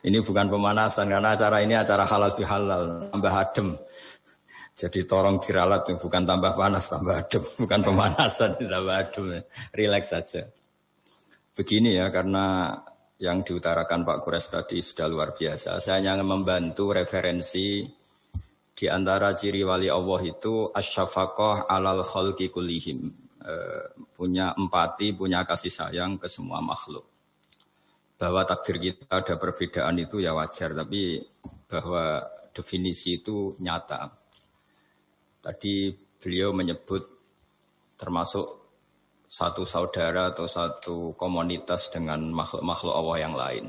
Ini bukan pemanasan karena acara ini acara halal halal tambah adem. Jadi torong diralat bukan tambah panas tambah adem, bukan pemanasan tambah adem. Relax saja. Begini ya karena yang diutarakan Pak Kures tadi sudah luar biasa. Saya hanya membantu referensi di antara ciri wali Allah itu asyafaqah alal khalqi kullihim. E, punya empati, punya kasih sayang ke semua makhluk. Bahwa takdir kita ada perbedaan itu ya wajar, tapi bahwa definisi itu nyata. Tadi beliau menyebut termasuk satu saudara atau satu komunitas dengan makhluk-makhluk Allah yang lain.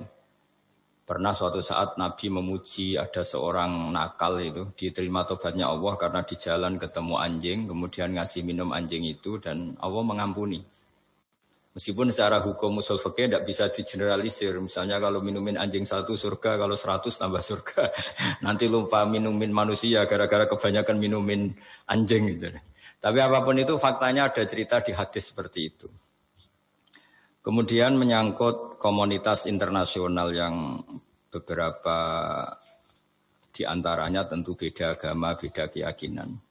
Pernah suatu saat Nabi memuji ada seorang nakal itu diterima tobatnya Allah karena di jalan ketemu anjing, kemudian ngasih minum anjing itu dan Allah mengampuni. Meskipun secara hukum usul fikih tidak bisa digeneralisir. Misalnya kalau minumin anjing satu surga, kalau seratus tambah surga. Nanti lupa minumin manusia gara-gara kebanyakan minumin anjing gitu. Tapi apa pun itu faktanya ada cerita di hadis seperti itu. Kemudian menyangkut komunitas internasional yang beberapa di antaranya tentu beda agama, beda keyakinan.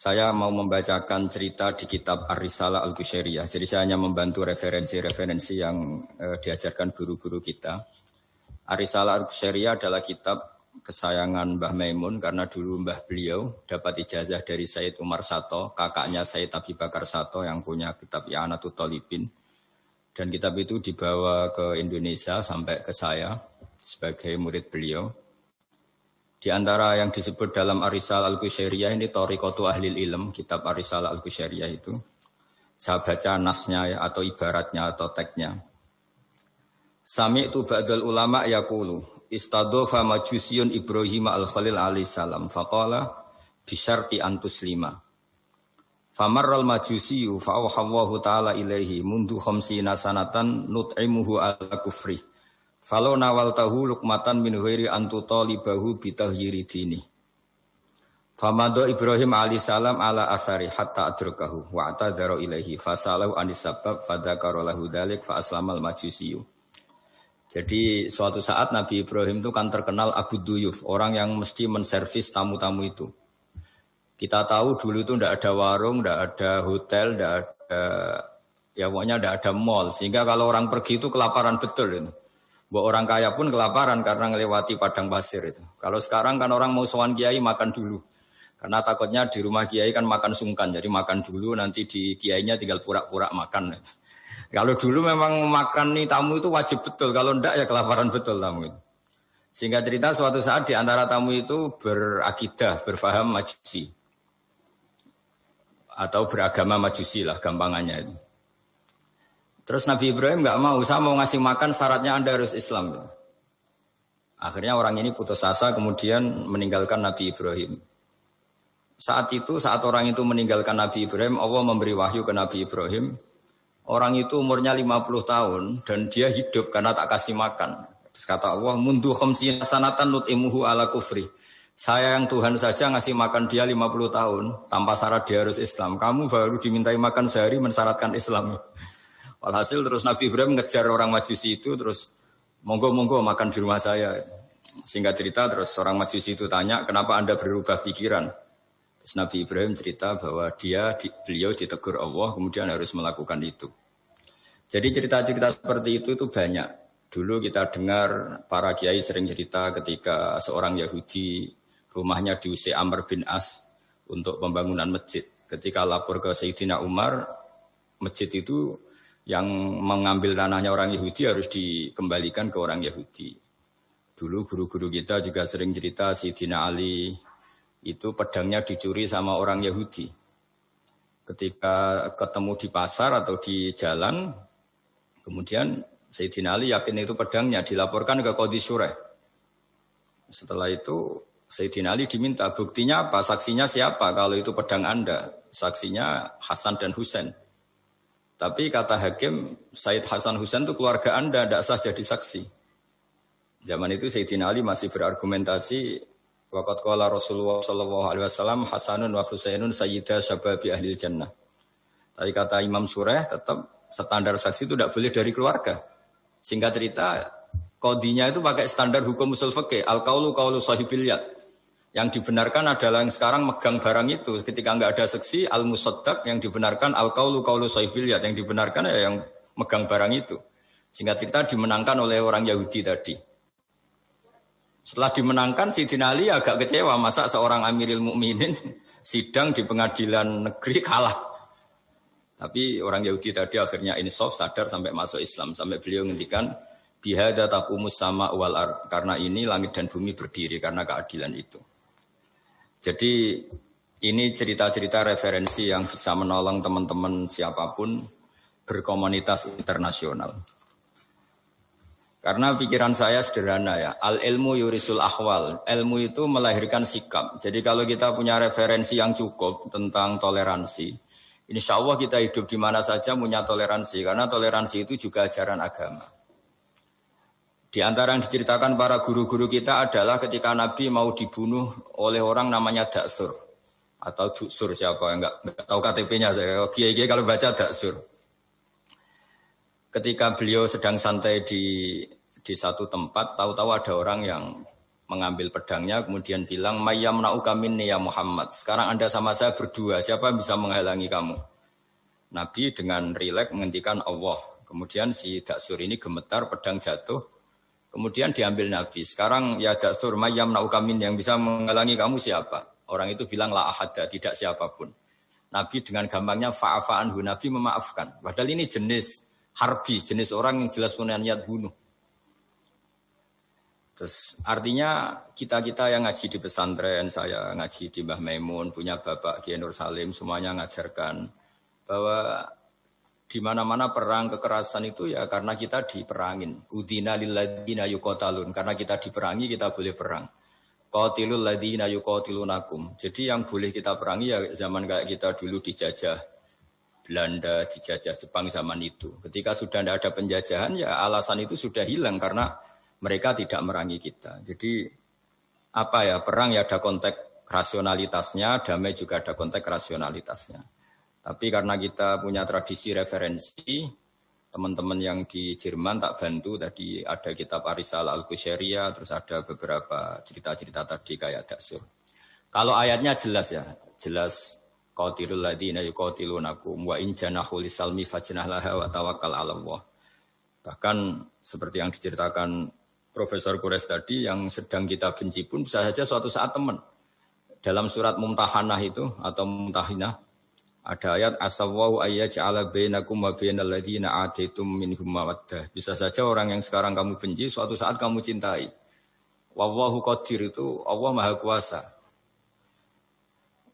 Saya mau membacakan cerita di kitab Ar-Risalah Al-Qushairiyah. Jadi saya hanya membantu referensi-referensi yang eh, diajarkan guru-guru kita. Ar-Risalah Al-Qushairiyah adalah kitab kesayangan Mbah Maimun karena dulu Mbah beliau dapat ijazah dari Said Umar Sato, kakaknya Said Abi Bakar Sato yang punya kitab I'anatul Talibin. Dan kitab itu dibawa ke Indonesia sampai ke saya sebagai murid beliau. Di antara yang disebut dalam Arisal Al-Qushairiyah ini Torikotu Ahlil Ilm, kitab Arisal Al-Qushairiyah itu. Saya baca nasnya ya, atau ibaratnya atau teksnya. Sami itu ba'dal ulama yakulu istadofa majusiyun Ibrahim al-Khalil alaihi salam faqala bisyarti antus lima Famarral majusiyu fa'awhawahu ta'ala ilaihi mundu khamsina sanatan nut'imuhu ala kufri. Falau nawal tahu lukmatan min ghairi antu talibahu bitahyiri dini. Famado Ibrahim alaihi salam ala athari hatta adrukahu wa atadhara ilaihi fasalahu anis sabab fadhakara lahu dalik fa aslamal majusiyu. Jadi suatu saat Nabi Ibrahim itu kan terkenal Abu Duyuf, orang yang mesti menservis tamu-tamu itu. Kita tahu dulu itu tidak ada warung, tidak ada hotel, tidak ada ya pokoknya tidak ada mall. Sehingga kalau orang pergi itu kelaparan betul itu. Buat orang kaya pun kelaparan karena melewati padang pasir itu. Kalau sekarang kan orang mau sowan kiai makan dulu. Karena takutnya di rumah kiai kan makan sungkan. Jadi makan dulu nanti di kiainya tinggal pura-pura makan. Kalau dulu memang makan nih tamu itu wajib betul. Kalau ndak ya kelaparan betul tamu itu. Sehingga cerita suatu saat di antara tamu itu berakidah, berfaham majusi atau beragama majusi lah gampangannya itu. Terus Nabi Ibrahim nggak mau, saya mau ngasih makan syaratnya anda harus Islam. Akhirnya orang ini putus asa kemudian meninggalkan Nabi Ibrahim. Saat itu, saat orang itu meninggalkan Nabi Ibrahim, Allah memberi wahyu ke Nabi Ibrahim. Orang itu umurnya 50 tahun dan dia hidup karena tak kasih makan. Terus kata Allah, mundu khamsina sanatan nut'imuhu ala kufri. Saya yang Tuhan saja ngasih makan dia 50 tahun tanpa syarat dia harus Islam. Kamu baru dimintai makan sehari mensyaratkan Islam. Walhasil terus Nabi Ibrahim ngejar orang majusi itu terus monggo-monggo makan di rumah saya. Singkat cerita terus orang majusi itu tanya kenapa anda berubah pikiran. Terus Nabi Ibrahim cerita bahwa dia beliau ditegur Allah kemudian harus melakukan itu. Jadi cerita-cerita seperti itu itu banyak. Dulu kita dengar para kiai sering cerita ketika seorang Yahudi rumahnya diusir Amr bin As untuk pembangunan masjid. Ketika lapor ke Sayyidina Umar, masjid itu yang mengambil tanahnya orang Yahudi harus dikembalikan ke orang Yahudi. Dulu guru-guru kita juga sering cerita Sayyidina Ali itu pedangnya dicuri sama orang Yahudi. Ketika ketemu di pasar atau di jalan, kemudian Sayyidina Ali yakin itu pedangnya dilaporkan ke Qadi Sureh. Setelah itu Sayyidina Ali diminta buktinya apa, saksinya siapa kalau itu pedang Anda. Saksinya Hasan dan Husain. Tapi kata hakim, Said Hasan Husain itu keluarga Anda, tidak sah jadi saksi. Zaman itu Sayyidina Ali masih berargumentasi Waqat qala Rasulullah sallallahu alaihi wasallam Hasanun wa Husainun sayyida syababi ahli jannah. Tapi kata Imam Surah tetap standar saksi itu tidak boleh dari keluarga. Singkat cerita Kodinya itu pakai standar hukum usul fikih. Al kaulu kaulu sahibil yad. Yang dibenarkan adalah yang sekarang megang barang itu. Ketika nggak ada seksi, al musaddaq yang dibenarkan al kaulu kaulu yad. Yang dibenarkan ya yang megang barang itu. Singkat cerita dimenangkan oleh orang Yahudi tadi. Setelah dimenangkan, si Ali agak kecewa. Masa seorang Amiril Mukminin sidang di pengadilan negeri kalah. Tapi orang Yahudi tadi akhirnya insaf sadar sampai masuk Islam. Sampai beliau ngendikan, Bihada takumus sama wal ar. Karena ini langit dan bumi berdiri karena keadilan itu. Jadi ini cerita-cerita referensi yang bisa menolong teman-teman siapa pun berkomunitas internasional. Karena pikiran saya sederhana ya, al ilmu yurisul akhwal. Ilmu itu melahirkan sikap. Jadi kalau kita punya referensi yang cukup tentang toleransi, insya Allah kita hidup di mana saja punya toleransi. Karena toleransi itu juga ajaran agama. Di antara yang diceritakan para guru-guru kita adalah ketika Nabi mau dibunuh oleh orang namanya Daksur. Atau Duksur siapa, enggak, enggak tahu KTP-nya saya. Kiai kalau baca Daksur. Ketika beliau sedang santai di di satu tempat, tahu-tahu ada orang yang mengambil pedangnya, kemudian bilang, Mayam na'ukamin ya Muhammad. Sekarang Anda sama saya berdua, siapa yang bisa menghalangi kamu? Nabi dengan rileks menghentikan Allah. Kemudian si Daksur ini gemetar, pedang jatuh, Kemudian diambil Nabi. Sekarang ya dastur mayam naukamin yang bisa menghalangi kamu siapa? Orang itu bilang la ahada, tidak siapa pun. Nabi dengan gampangnya fa'afa'anhu. Nabi memaafkan. Padahal ini jenis harbi, jenis orang yang jelas punya niat bunuh. Terus artinya kita-kita yang ngaji di pesantren, saya ngaji di Mbah Maimun, punya Bapak Kiai Nur Salim, semuanya ngajarkan bahwa di mana-mana perang kekerasan itu ya karena kita diperangin. Udina lilladina yukotalun. Karena kita diperangi kita boleh perang. Qatilul ladina yuqatilunakum. Jadi yang boleh kita perangi ya zaman kayak kita dulu dijajah Belanda, dijajah Jepang zaman itu. Ketika sudah tidak ada penjajahan ya alasan itu sudah hilang karena mereka tidak merangi kita. Jadi apa ya perang ya ada konteks rasionalitasnya, damai juga ada konteks rasionalitasnya. Tapi karena kita punya tradisi referensi, teman-teman yang di Jerman tak bantu tadi ada kitab Arisal al kusheria terus ada beberapa cerita-cerita tadi kayak Daksur. Kalau ayatnya jelas ya, jelas qatilul ladina yuqatilunakum wa in janahu lisalmi fajnah wa tawakkal 'ala Allah. Bahkan seperti yang diceritakan Profesor Kures tadi yang sedang kita benci pun bisa saja suatu saat teman. Dalam surat Mumtahanah itu atau Mumtahinah ada ayat asawau ayyaj'ala bainakum wa bainal ladzina ataitum minhum mawaddah. Bisa saja orang yang sekarang kamu benci suatu saat kamu cintai. Wallahu qadir itu Allah Maha Kuasa.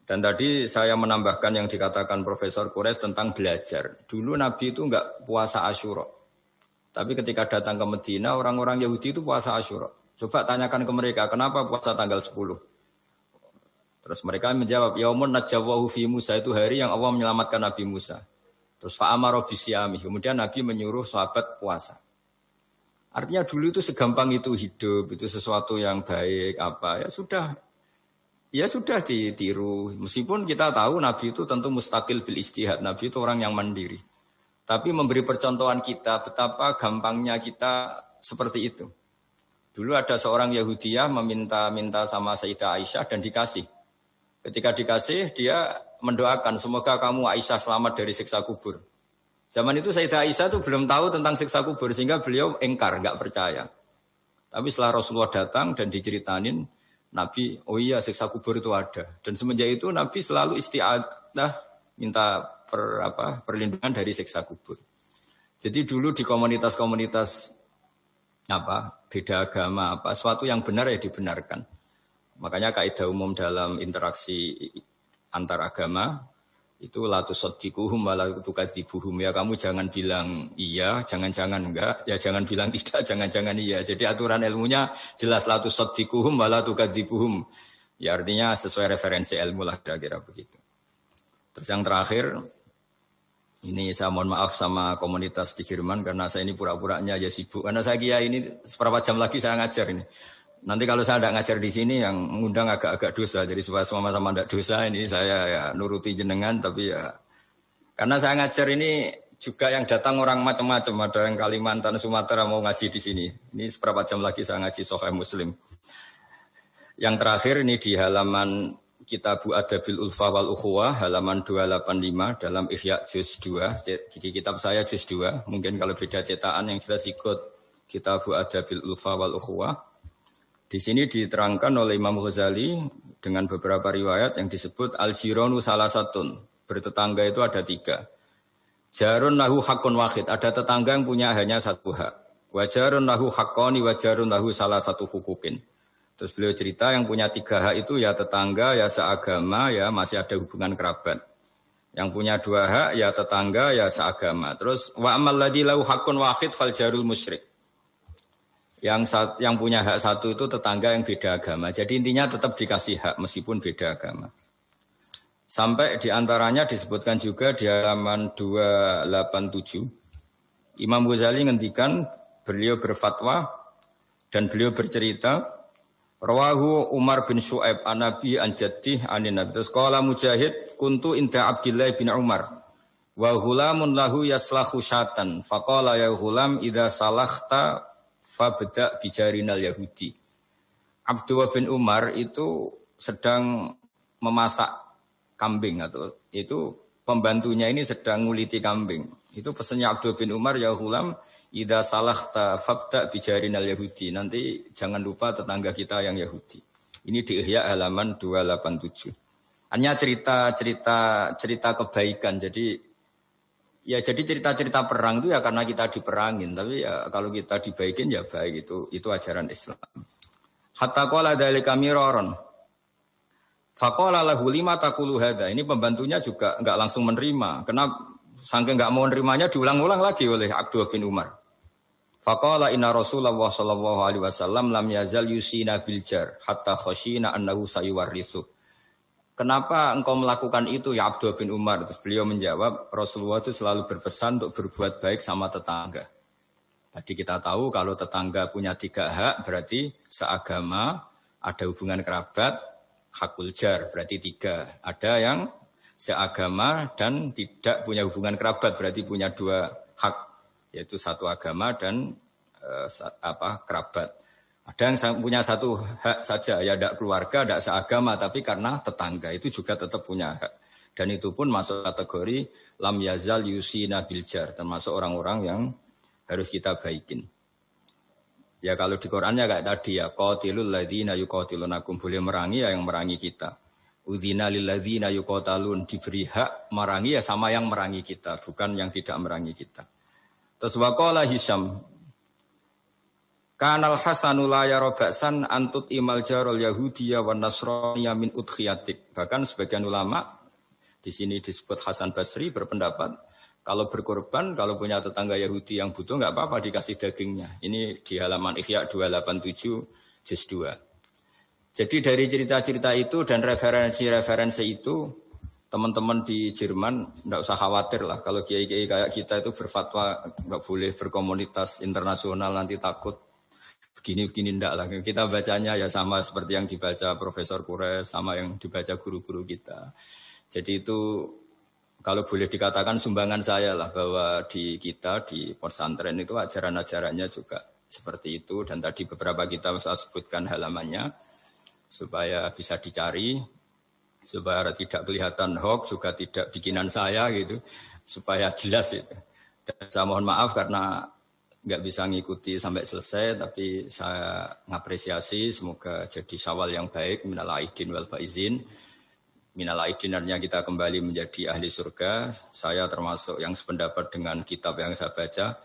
Dan tadi saya menambahkan yang dikatakan Profesor Kures tentang belajar. Dulu Nabi itu enggak puasa Asyura. Tapi ketika datang ke Medina, orang-orang Yahudi itu puasa Asyura. Coba tanyakan ke mereka, kenapa puasa tanggal 10? Terus mereka menjawab, Yaumun najawahu fi Musa itu hari yang Allah menyelamatkan Nabi Musa. Terus fa'amaro bisyami. Kemudian Nabi menyuruh sahabat puasa. Artinya dulu itu segampang itu hidup, itu sesuatu yang baik, apa ya sudah. Ya sudah ditiru. Meskipun kita tahu Nabi itu tentu mustakil bil istihad. Nabi itu orang yang mandiri. Tapi memberi percontohan kita betapa gampangnya kita seperti itu. Dulu ada seorang Yahudiyah meminta-minta sama Sayyidah Aisyah dan dikasih. Ketika dikasih, dia mendoakan semoga kamu Aisyah selamat dari siksa kubur. Zaman itu Sayyidah Aisyah itu belum tahu tentang siksa kubur sehingga beliau engkar, nggak percaya. Tapi setelah Rasulullah datang dan diceritanin, Nabi, oh iya siksa kubur itu ada. Dan semenjak itu Nabi selalu istiadah minta per, apa, perlindungan dari siksa kubur. Jadi dulu di komunitas-komunitas apa beda agama apa suatu yang benar ya dibenarkan. Makanya kaidah umum dalam interaksi antar agama itu latu sodikuhum latu kadibuhum ya kamu jangan bilang iya jangan-jangan enggak. Ya jangan bilang tidak jangan-jangan iya. Jadi aturan ilmunya jelas latu sodikuhum latu kadibuhum ya artinya sesuai referensi ilmu lah kira-kira begitu. Terus yang terakhir ini saya mohon maaf sama komunitas di Jerman karena saya ini pura-puranya aja sibuk. Karena saya kira ini seberapa jam lagi saya ngajar ini Nanti kalau saya tidak ngajar di sini yang mengundang agak-agak dosa. Jadi supaya sama-sama tidak dosa ini saya ya nuruti jenengan tapi ya karena saya ngajar ini juga yang datang orang macam-macam. Ada yang Kalimantan, Sumatera mau ngaji di sini. Ini seberapa jam lagi saya ngaji Sahih Muslim. Yang terakhir ini di halaman Kitabu Adabil Ulfa wal Ukhuwah halaman 285 dalam Ihya juz 2. Jadi kitab saya juz 2. Mungkin kalau beda cetakan yang jelas ikut Kitabu Adabil Ulfa wal Ukhuwah. Di sini diterangkan oleh Imam Ghazali dengan beberapa riwayat yang disebut al-jironu salah satun. Bertetangga itu ada tiga. Jarun lahu hakun wahid. Ada tetangga yang punya hanya satu hak. Wajarun lahu hakoni wajarun lahu salah satu hukukin. Terus beliau cerita yang punya tiga hak itu ya tetangga, ya seagama, ya masih ada hubungan kerabat. Yang punya dua hak ya tetangga, ya seagama. Terus wa amal lahu hakun wahid fal jarul musyrik. Yang yang punya hak satu itu tetangga yang beda agama. Jadi intinya tetap dikasih hak meskipun beda agama. Sampai di antaranya disebutkan juga di halaman 287. Imam Ghazali ngendikan beliau berfatwa dan beliau bercerita Rawahu Umar bin Shu'aib an Nabi an Jaddih anin Nabi. Terus qala Mujahid kuntu inda Abdullah bin Umar wa ghulamun lahu yaslahu syatan. Faqala ya ghulam idza salakhta fabda bijarinal Yahudi. Abdullah bin Umar itu sedang memasak kambing atau itu pembantunya ini sedang nguliti kambing. Itu pesannya Abdul bin Umar ya ghulam Ida salah ta fabda bijarin al Yahudi. Nanti jangan lupa tetangga kita yang Yahudi. Ini di Ihya halaman 287. Hanya cerita cerita cerita kebaikan. Jadi ya jadi cerita-cerita perang itu ya karena kita diperangin. Tapi ya kalau kita dibaikin ya baik itu itu ajaran Islam. Hatta qala dzalika miraron. Faqala lahu lima takulu hada. Ini pembantunya juga enggak langsung menerima. Kenapa Sangke nggak mau nerimanya diulang-ulang lagi oleh Abdul bin Umar. Faqala inna Rasulullah sallallahu alaihi wasallam lam yazal yusina biljar hatta khashina annahu sayuwarithu. Kenapa engkau melakukan itu ya Abdul bin Umar? Terus beliau menjawab, Rasulullah itu selalu berpesan untuk berbuat baik sama tetangga. Tadi kita tahu kalau tetangga punya tiga hak, berarti seagama, ada hubungan kerabat, hakul jar, berarti tiga. Ada yang seagama dan tidak punya hubungan kerabat berarti punya dua hak yaitu satu agama dan e, apa kerabat. Ada yang punya satu hak saja ya tidak keluarga, tidak seagama tapi karena tetangga itu juga tetap punya hak. Dan itu pun masuk kategori lam yazal yusina biljar termasuk orang-orang yang harus kita baikin. Ya kalau di Qurannya kayak tadi ya qatilul ladzina yuqatilunakum boleh merangi ya yang merangi kita. Udhina lilladzina yuqatalun diberi hak merangi ya sama yang merangi kita, bukan yang tidak merangi kita. Terus waqala Hisham Kanal Hasanul ya robaksan antut imal jarol Yahudiyah wa Nasraniyah min udkhiyatik. Bahkan sebagian ulama di sini disebut Hasan Basri berpendapat kalau berkorban, kalau punya tetangga Yahudi yang butuh nggak apa-apa dikasih dagingnya. Ini di halaman Ikhya 287 juz 2. Jadi dari cerita-cerita itu dan referensi-referensi itu, teman-teman di Jerman tidak usah khawatir lah. Kalau kiai-kiai kayak kita itu berfatwa nggak boleh berkomunitas internasional nanti takut begini-begini ndak lah. Kita bacanya ya sama seperti yang dibaca Profesor Kures, sama yang dibaca guru-guru kita. Jadi itu kalau boleh dikatakan sumbangan saya lah bahwa di kita di pesantren itu ajaran-ajarannya juga seperti itu dan tadi beberapa kita saya sebutkan halamannya supaya bisa dicari, supaya tidak kelihatan hoax, juga tidak bikinan saya gitu, supaya jelas itu. Dan saya mohon maaf karena nggak bisa ngikuti sampai selesai, tapi saya ngapresiasi semoga jadi sawal yang baik, minal aidin wal faizin. Minal aidin artinya kita kembali menjadi ahli surga. Saya termasuk yang sependapat dengan kitab yang saya baca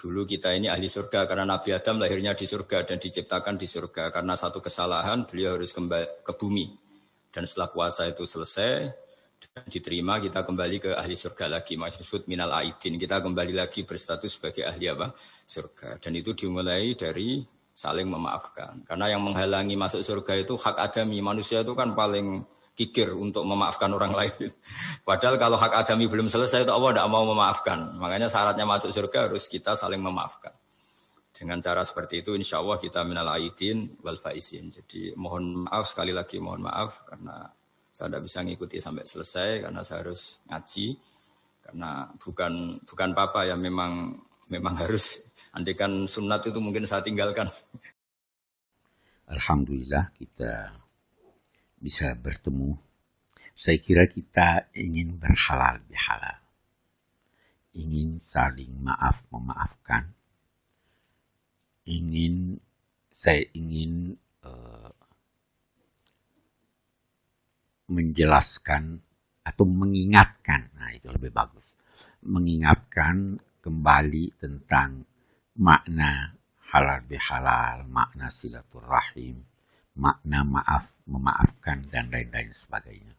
Dulu kita ini ahli surga karena Nabi Adam lahirnya di surga dan diciptakan di surga. Karena satu kesalahan beliau harus kembali ke bumi. Dan setelah puasa itu selesai diterima kita kembali ke ahli surga lagi. Maksud minal aidin. Kita kembali lagi berstatus sebagai ahli apa? Surga. Dan itu dimulai dari saling memaafkan. Karena yang menghalangi masuk surga itu hak adami. Manusia itu kan paling kikir untuk memaafkan orang lain. Padahal kalau hak adami belum selesai itu Allah tidak mau memaafkan. Makanya syaratnya masuk surga harus kita saling memaafkan. Dengan cara seperti itu insya Allah kita minal aidin wal faizin. Jadi mohon maaf sekali lagi mohon maaf karena saya tidak bisa ngikuti sampai selesai karena saya harus ngaji. Karena bukan bukan papa ya memang memang harus andikan sunat itu mungkin saya tinggalkan. Alhamdulillah kita bisa bertemu. Saya kira kita ingin berhalal bihalal. Ingin saling maaf memaafkan. Ingin saya ingin uh, menjelaskan atau mengingatkan, nah itu lebih bagus, mengingatkan kembali tentang makna halal bihalal, makna silaturahim, makna maaf, memaafkan, dan lain-lain sebagainya.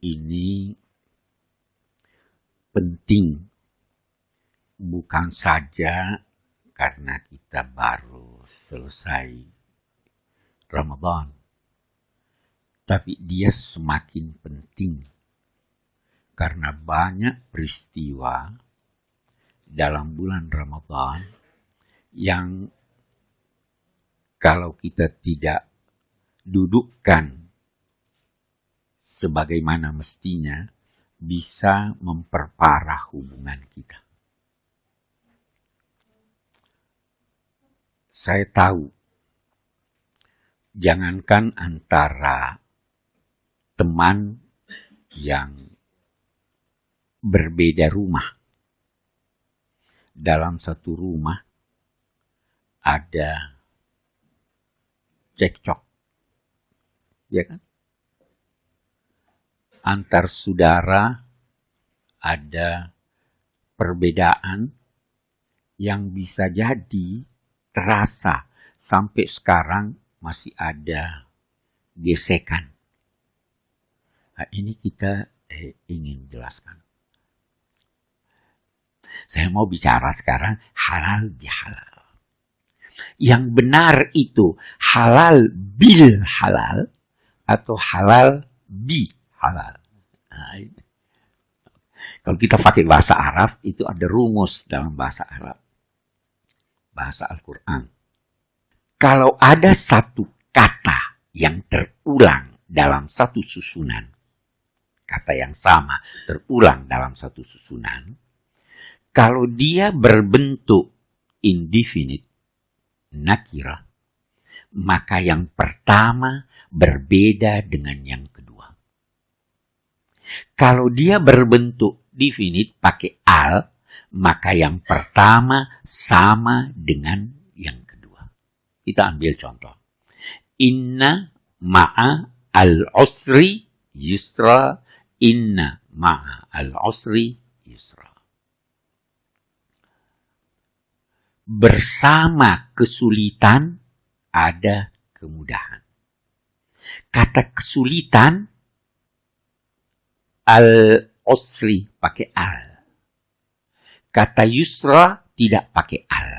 Ini penting. Bukan saja karena kita baru selesai Ramadan, tapi dia semakin penting karena banyak peristiwa dalam bulan Ramadan yang kalau kita tidak dudukkan sebagaimana mestinya bisa memperparah hubungan kita. Saya tahu, jangankan antara teman yang berbeda rumah. Dalam satu rumah ada cekcok. Ya kan? Antar saudara ada perbedaan yang bisa jadi terasa sampai sekarang masih ada gesekan. Nah, ini kita eh, ingin jelaskan. Saya mau bicara sekarang halal bihalal. Yang benar itu halal bil halal atau halal bi halal. Nah, Kalau kita pakai bahasa Arab itu ada rumus dalam bahasa Arab. Bahasa Al-Quran. Kalau ada satu kata yang terulang dalam satu susunan, kata yang sama terulang dalam satu susunan, kalau dia berbentuk indefinite, nakira, maka yang pertama berbeda dengan yang kedua. Kalau dia berbentuk definite pakai al, maka yang pertama sama dengan yang kedua. Kita ambil contoh. Inna ma'a al-usri yusra Inna ma'a al-usri yusra. Bersama kesulitan ada kemudahan. Kata kesulitan al-usri pakai al. Kata yusra tidak pakai al.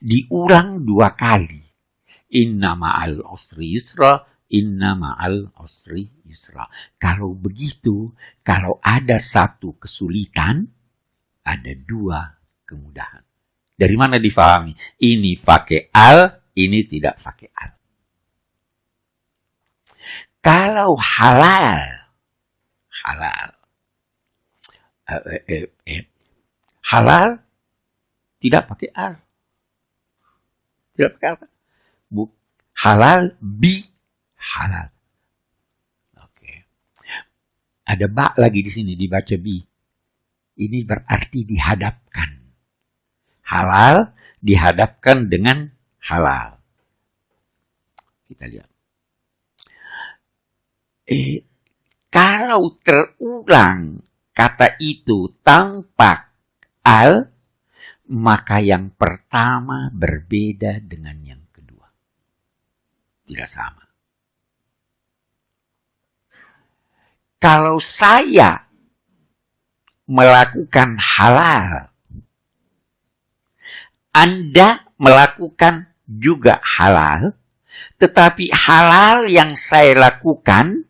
Diulang dua kali. Inna ma'al usri yusra Inna ma'al usri yusra. Kalau begitu, kalau ada satu kesulitan, ada dua kemudahan. Dari mana difahami? Ini pakai al, ini tidak pakai al. Kalau halal, halal, eh, eh, eh, eh halal tidak pakai al. Tidak pakai apa? halal bi halal. Oke. Ada bak lagi di sini dibaca bi. Ini berarti dihadapkan. Halal dihadapkan dengan halal. Kita lihat. Eh, kalau terulang kata itu tanpa al, maka yang pertama berbeda dengan yang kedua. Tidak sama. Kalau saya melakukan halal, Anda melakukan juga halal, tetapi halal yang saya lakukan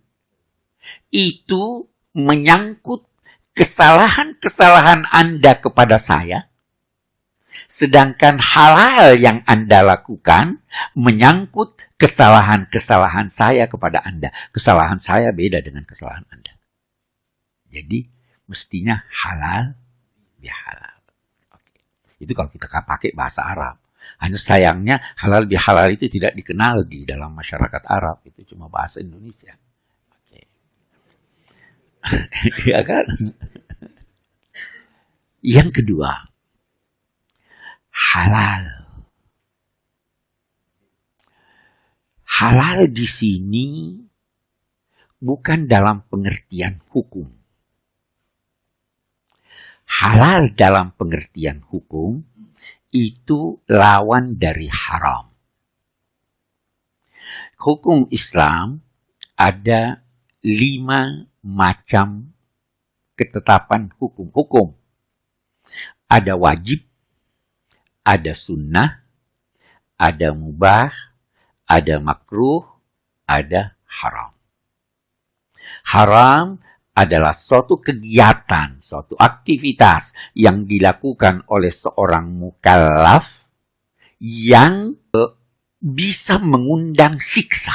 itu menyangkut kesalahan-kesalahan Anda kepada saya, sedangkan halal yang Anda lakukan menyangkut kesalahan-kesalahan saya kepada Anda. Kesalahan saya beda dengan kesalahan Anda. Jadi mestinya halal ya halal. Oke. Itu kalau kita pakai bahasa Arab. Hanya sayangnya halal bihalal itu tidak dikenal di dalam masyarakat Arab. Itu cuma bahasa Indonesia. Oke. ya kan? Yang kedua, halal. Halal di sini bukan dalam pengertian hukum. Halal dalam pengertian hukum itu lawan dari haram. Hukum Islam ada lima macam ketetapan hukum. Hukum. Ada wajib, ada sunnah, ada mubah, ada makruh, ada haram. Haram adalah suatu kegiatan, suatu aktivitas yang dilakukan oleh seorang mukallaf yang eh, bisa mengundang siksa.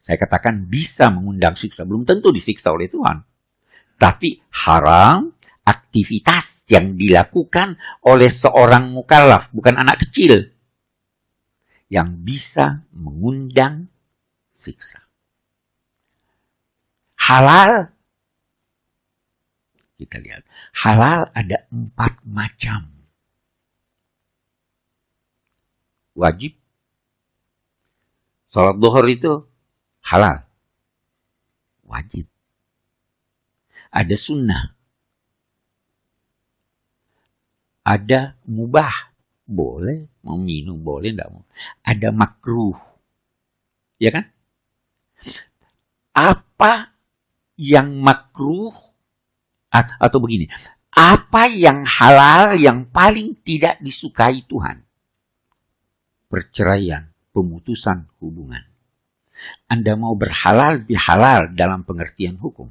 Saya katakan bisa mengundang siksa, belum tentu disiksa oleh Tuhan. Tapi haram aktivitas yang dilakukan oleh seorang mukallaf, bukan anak kecil, yang bisa mengundang siksa halal. Kita lihat. Halal ada empat macam. Wajib. Salat duhur itu halal. Wajib. Ada sunnah. Ada mubah. Boleh. Mau minum boleh. Enggak mau. Ada makruh. Ya kan? Apa yang makruh atau begini, apa yang halal yang paling tidak disukai Tuhan? Perceraian, pemutusan hubungan. Anda mau berhalal bihalal dalam pengertian hukum.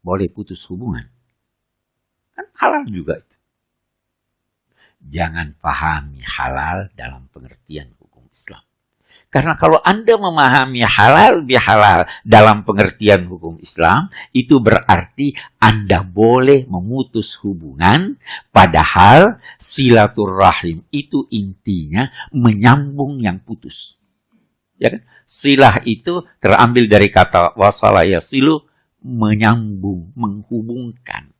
Boleh putus hubungan. Kan halal juga itu. Jangan pahami halal dalam pengertian hukum Islam. Karena kalau Anda memahami halal bihalal dalam pengertian hukum Islam, itu berarti Anda boleh memutus hubungan, padahal silaturahim itu intinya menyambung yang putus. Ya kan? Silah itu terambil dari kata wasalaya silu, menyambung, menghubungkan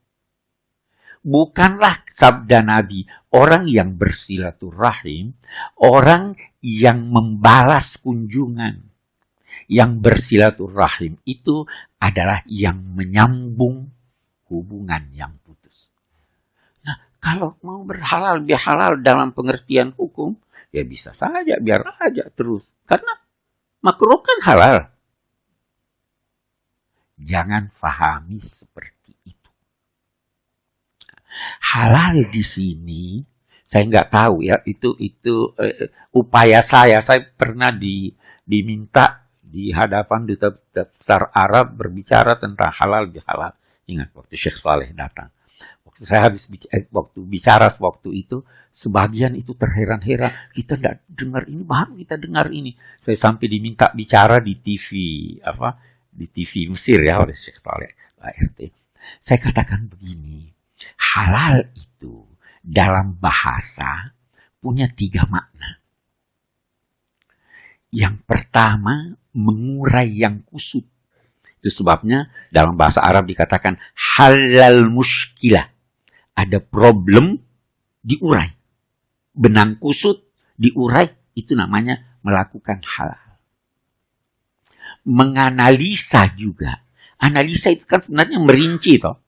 bukanlah sabda Nabi orang yang bersilaturahim, orang yang membalas kunjungan. Yang bersilaturahim itu adalah yang menyambung hubungan yang putus. Nah, kalau mau berhalal bihalal dalam pengertian hukum, ya bisa saja biar aja terus. Karena makruh kan halal. Jangan fahami seperti halal di sini. Saya nggak tahu ya itu itu uh, upaya saya. Saya pernah di diminta di hadapan duta besar Arab berbicara tentang halal bihalal. Ingat waktu Syekh Saleh datang. Waktu saya habis bicara, eh, waktu bicara waktu itu sebagian itu terheran-heran. Kita tidak dengar ini baru kita dengar ini? Saya sampai diminta bicara di TV apa di TV Mesir ya oleh Syekh Saleh saya katakan begini halal itu dalam bahasa punya tiga makna. Yang pertama, mengurai yang kusut. Itu sebabnya dalam bahasa Arab dikatakan halal muskilah. Ada problem, diurai. Benang kusut, diurai, itu namanya melakukan halal. Menganalisa juga. Analisa itu kan sebenarnya merinci toh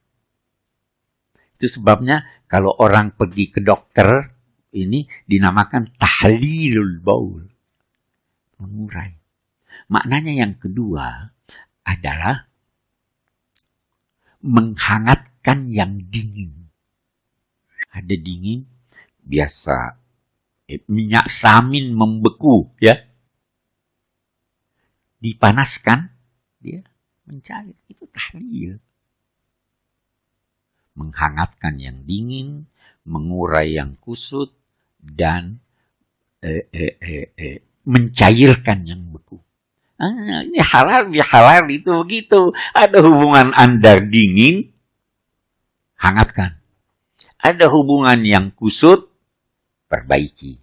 itu sebabnya kalau orang pergi ke dokter ini dinamakan tahlilul baul. Mengurai. Maknanya yang kedua adalah menghangatkan yang dingin. Ada dingin, biasa eh, minyak samin membeku ya. Dipanaskan, dia mencair. Itu tahlil menghangatkan yang dingin, mengurai yang kusut, dan eh, eh, eh, eh, mencairkan yang beku. Ah, ini halal halal itu begitu. Ada hubungan Anda dingin, hangatkan. Ada hubungan yang kusut, perbaiki.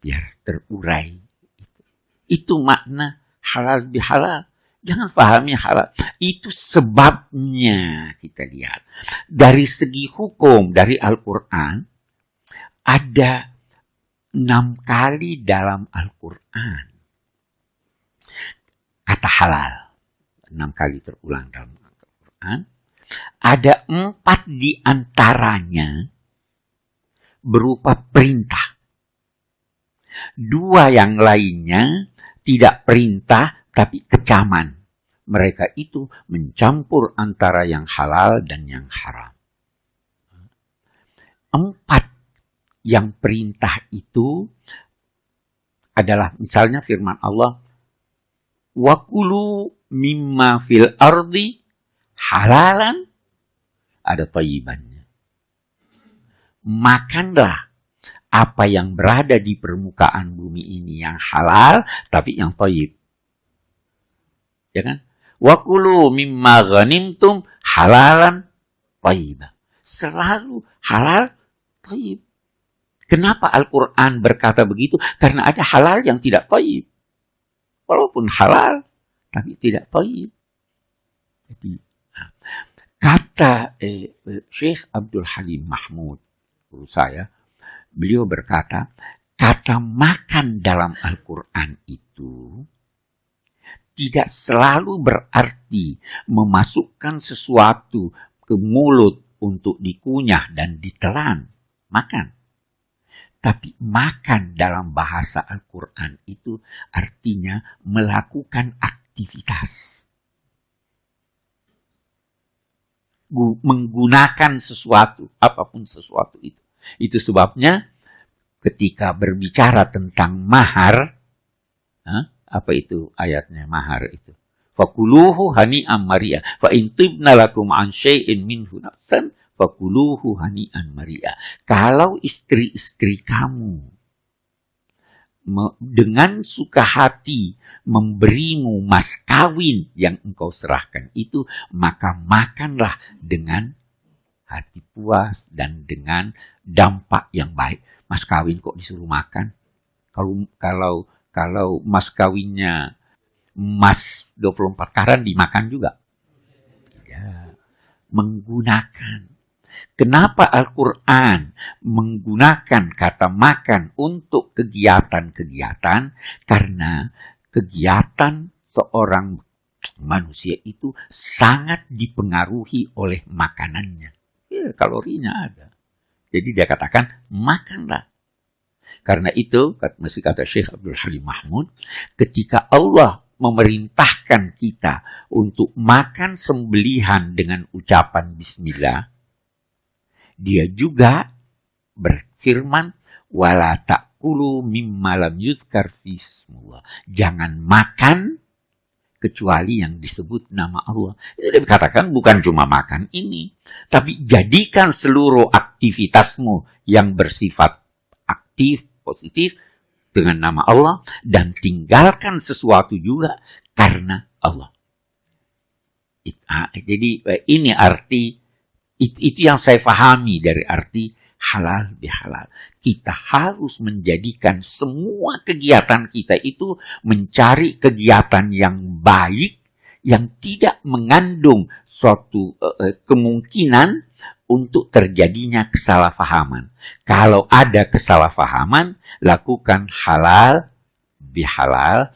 Biar terurai. Itu makna halal bihalal. Jangan pahami halal. Itu sebabnya kita lihat. Dari segi hukum, dari Al-Quran, ada enam kali dalam Al-Quran kata halal. Enam kali terulang dalam Al-Quran. Ada empat di antaranya berupa perintah. Dua yang lainnya tidak perintah tapi kecaman. Mereka itu mencampur antara yang halal dan yang haram. Empat yang perintah itu adalah misalnya firman Allah wakulu mimma fil ardi halalan ada tayyibannya. Makanlah apa yang berada di permukaan bumi ini yang halal tapi yang tayyib. Ya kan? Wakulu mimma ghanimtum halalan tayyiban. Selalu halal tayyib. Kenapa Al-Quran berkata begitu? Karena ada halal yang tidak tayyib walaupun halal tapi tidak toib. Jadi kata eh, Syekh Abdul Halim Mahmud guru saya, beliau berkata kata makan dalam Al-Quran itu tidak selalu berarti memasukkan sesuatu ke mulut untuk dikunyah dan ditelan. Makan. Tapi makan dalam bahasa Al-Quran itu artinya melakukan aktivitas. Menggunakan sesuatu, apa pun sesuatu itu. Itu sebabnya ketika berbicara tentang mahar, apa itu ayatnya mahar itu? Fakuluhu hani amaria. Fa intibna lakum an syai'in minhu nafsan fakuluhu hani'an maria. Kalau istri-istri kamu dengan suka hati memberimu mas kawin yang engkau serahkan itu, maka makanlah dengan hati puas dan dengan dampak yang baik. Mas kawin kok disuruh makan? Kalau kalau kalau mas kawinnya emas 24 karat dimakan juga. Ya, menggunakan Kenapa Al-Quran menggunakan kata makan untuk kegiatan-kegiatan? Karena kegiatan seorang manusia itu sangat dipengaruhi oleh makanannya. Ya, kalorinya ada. Jadi dia katakan, makanlah. Karena itu, masih kata Syekh Abdul Halim Mahmud, ketika Allah memerintahkan kita untuk makan sembelihan dengan ucapan bismillah, dia juga berfirman wala takulu mimma yuzkar fismullah. Jangan makan kecuali yang disebut nama Allah. Ini dikatakan bukan cuma makan ini, tapi jadikan seluruh aktivitasmu yang bersifat aktif, positif dengan nama Allah dan tinggalkan sesuatu juga karena Allah. Ah, jadi eh, ini arti itu, itu yang saya pahami dari arti halal bihalal. Kita harus menjadikan semua kegiatan kita itu mencari kegiatan yang baik, yang tidak mengandung suatu uh, kemungkinan untuk terjadinya kesalahpahaman. Kalau ada kesalahpahaman, lakukan halal bihalal